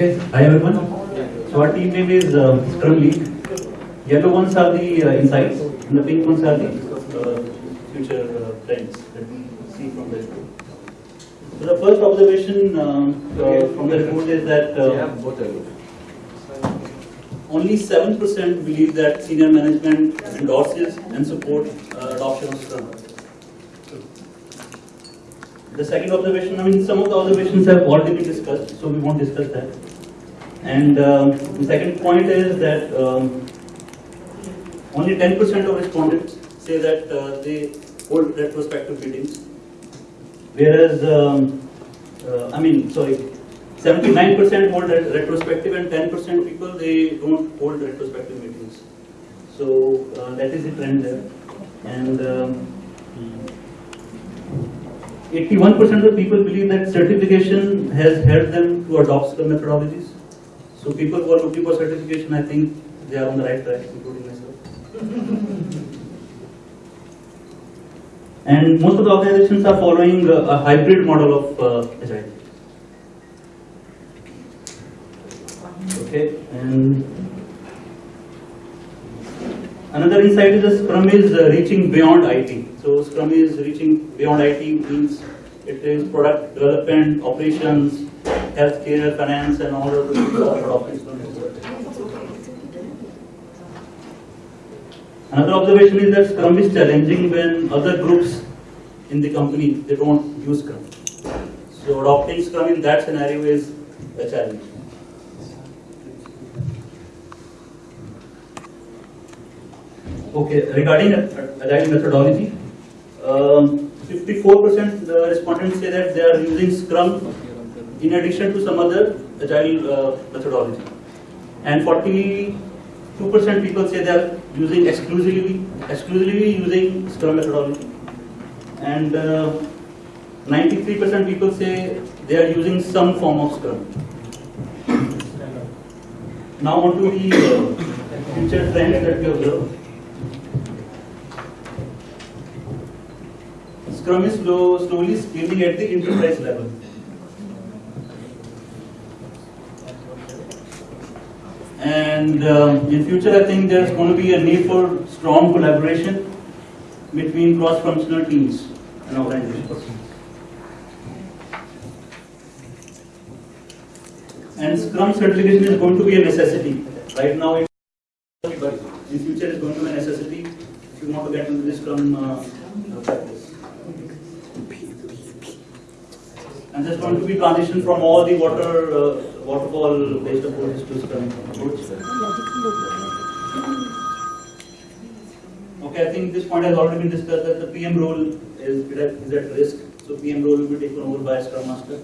Okay, hi everyone. So our team name is uh, Scrum League. Yellow ones are the uh, insights, and the pink ones are the uh, future uh, trends that we see from the report. So the first observation um, uh, from the report is that uh, only 7% believe that senior management endorses and supports uh, adoption of Scrum. The second observation, I mean, some of the observations have already been discussed, so we won't discuss that. And um, the second point is that um, only 10% of respondents say that uh, they hold retrospective meetings, whereas, um, uh, I mean, sorry, 79% hold ret- retrospective and 10% people they don't hold retrospective meetings. So uh, that is the trend there. And um, 81% of people believe that certification has helped them to adopt the methodologies. So people who are looking for certification, I think they are on the right track, including myself. And most of the organizations are following a a hybrid model of uh, Agile. Okay, and another insight is that Scrum is uh, reaching beyond IT. So Scrum is reaching beyond IT means it is product development, operations, healthcare, finance, and all of well. Another observation is that Scrum is challenging when other groups in the company they don't use Scrum. So adopting Scrum in that scenario is a challenge. Okay, regarding agile methodology, um, 54% the respondents say that they are using Scrum in addition to some other agile uh, methodology. And 42% people say they are using exclusively, exclusively using Scrum methodology. And uh, 93% people say they are using some form of Scrum. Now on to the uh, future trends that we observe. Scrum is slow, slowly scaling at the enterprise level. And um, in future, I think there's going to be a need for strong collaboration between cross-functional teams and organizations. And Scrum certification is going to be a necessity. Right now, it, but in future, it's going to be a necessity if you want to get into this Scrum uh, practice. And there's going to be transition from all the water uh, waterfall based approaches to Scrum approach. Okay, I think this point has already been discussed that the PM role is, is at risk. So PM role will be taken over by a Scrum Master.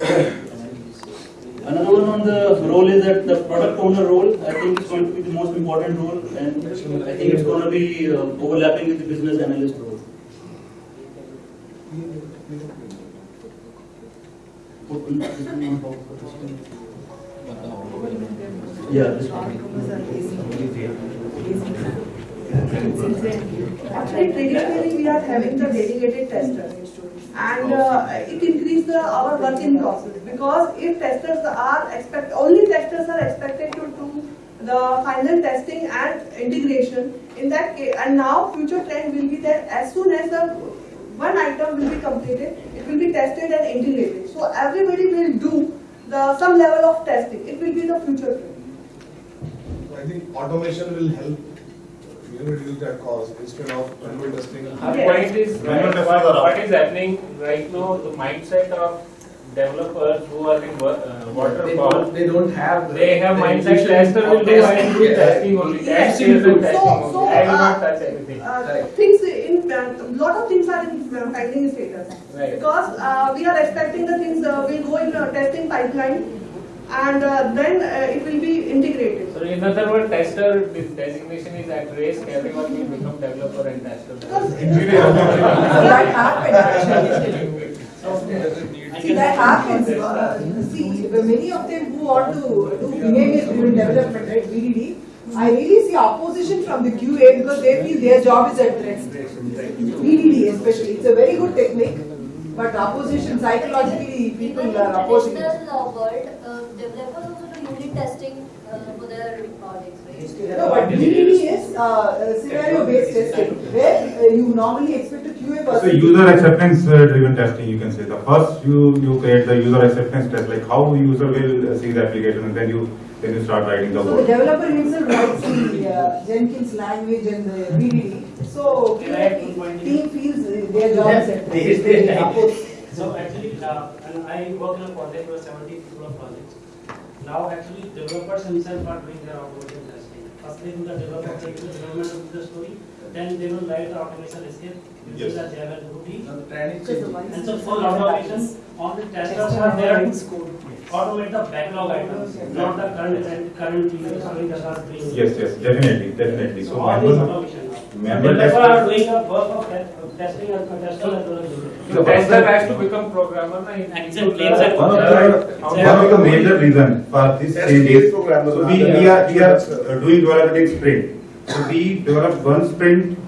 Another one on the role is that the product owner role, I think is going to be the most important role and I think it's going to be uh, overlapping with the business analyst role. Yeah, this one. Actually, traditionally, we are having the dedicated tester. And uh, it increases our work in process. Because if testers are expect, only testers are expected to do the final testing and integration, in that case, and now future trend will be that as soon as the one item will be completed, it will be tested and integrated. So everybody will do the some level of testing. It will be the future trend. I think automation will help, you know, reduce that cost instead of manual testing. Our Yes. point is, Manual testers what, are what out. is happening right now, the mindset of developers who are in wa- uh, They waterfall, don't, they don't have. the- they have the mindset intuition tester will of do testing. and do testing only, Yes. test sales testing So- so, I will not uh, touch anything. Uh, Right. things in, a lot of things are in pending status. Right. Because uh, we are expecting the things uh, will go in a testing pipeline and uh, then uh, it will be integrated. So in other words, tester de- designation is at risk, everyone will become developer and tester. Because That happens actually. See, that happens. Uh, See, many of them who want to do behavior driven development, right, BDD, I really see opposition from the QA because they feel their job is at risk. BDD especially, it's a very good technique, but opposition psychologically, people are opposing traditional uh, world, uh, developers also do unit testing uh, for their projects, right? No, but BDD is uh, scenario based testing, where uh, you normally expect So user acceptance uh, driven testing, you can say, the first you, you create the user acceptance test, like how user will uh, see the application and then you, then you start writing the So the developer himself writes the uh, Jenkins language and the BDD, so team feels their job is at They- they- They. So actually, uh, and I work in a project with seventy people of projects. Now actually developers themselves are doing their automation testing. First they do the developer, they do the development of the story, then they will write the automation script Yes. using the Java Ruby. Now the trend is Just the changing. one- And so for automation, all the testers are there to automate the backlog items, not the current, current story that are doing. Yes, yes, definitely, definitely. So So all these manual, automation now. manual Developer are testers- doing a work of te- testing and testing as well as doing. The tester has to become programmer, na, in- Exactly, exactly. One of the, one of the major reason for this Test change is, so we, we are, we are doing development in sprint. So we develop one sprint,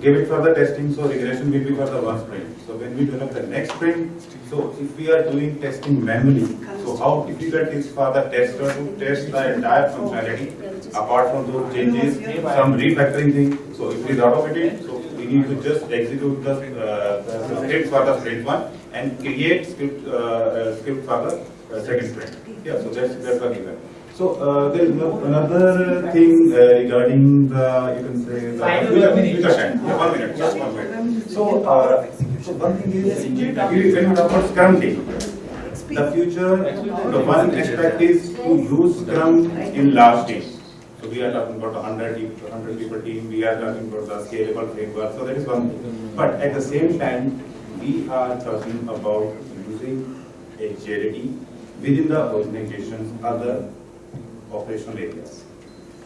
give it for the testing, so regression will be for the one sprint. So when we develop the next sprint, so if we are doing testing manually, so how difficult is for the tester to test the entire functionality apart from those changes, some refactoring thing. So if it is automated, so we need to just execute the, uh, the script for the sprint one and create script, uh, uh, script for the uh, second sprint. Yeah, so that's, that's what given. So, uh, there is no- another thing uh, regarding the, you can say, the. Final future- minute. future time. Yeah, one minute, just one minute. So, uh, so one thing is, we- when we talk about Scrum team, the future, the one aspect is to use Scrum in large teams. So we are talking about a hundred, people- hundred people team, we are talking about the scalable framework, so that is one thing. But at the same time, we are talking about using agility within the organization's other operational areas.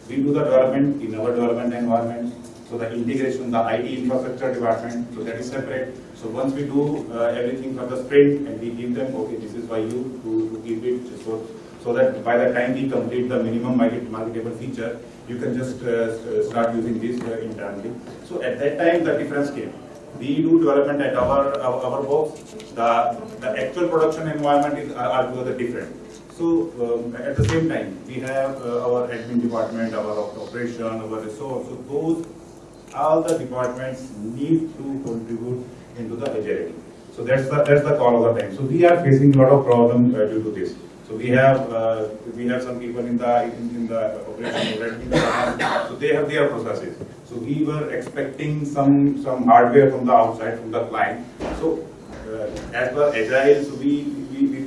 We do the development in our development environment, so the integration, the IT infrastructure department, so that is separate. So once we do uh, everything for the sprint and we give them, okay, this is by you to, to keep it, so, so that by the time we complete the minimum market, marketable feature, you can just uh, start using this uh, internally. So at that time, the difference came. We do development at our, our, our box, the, the actual production environment is, are are together different. So, um, at the same time, we have uh, our admin department, our op- operation, our resource, so those, all the departments need to contribute into the agility. So that's the, that's the call of the time. So we are facing a lot of problems uh, due to this. So we have, uh, we have some people in the, in in the operation, already, so they have their processes. So we were expecting some, some hardware from the outside, from the client. So uh, as per agile, so we,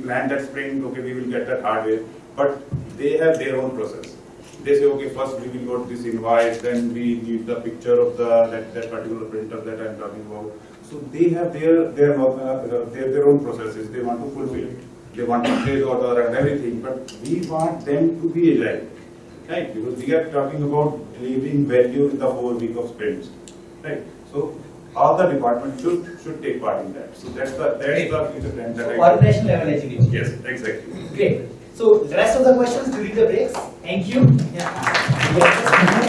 we that sprint, okay, we will get that hardware, but they have their own process. They say, okay, first we will go to this invoice, then we need the picture of the, that, that particular printer that I'm talking about. So they have their, their, uh, their, their own processes, they want to fulfill. They want to place order and everything, but we want them to be agile. Right, because we are talking about delivering value in the whole week of sprints, right? So all the departments should, should take part in that. So that's the, that's the future trend that I. Organizational level agility. Yes, exactly. Great. So the rest of the questions during the breaks. Thank you. Yeah.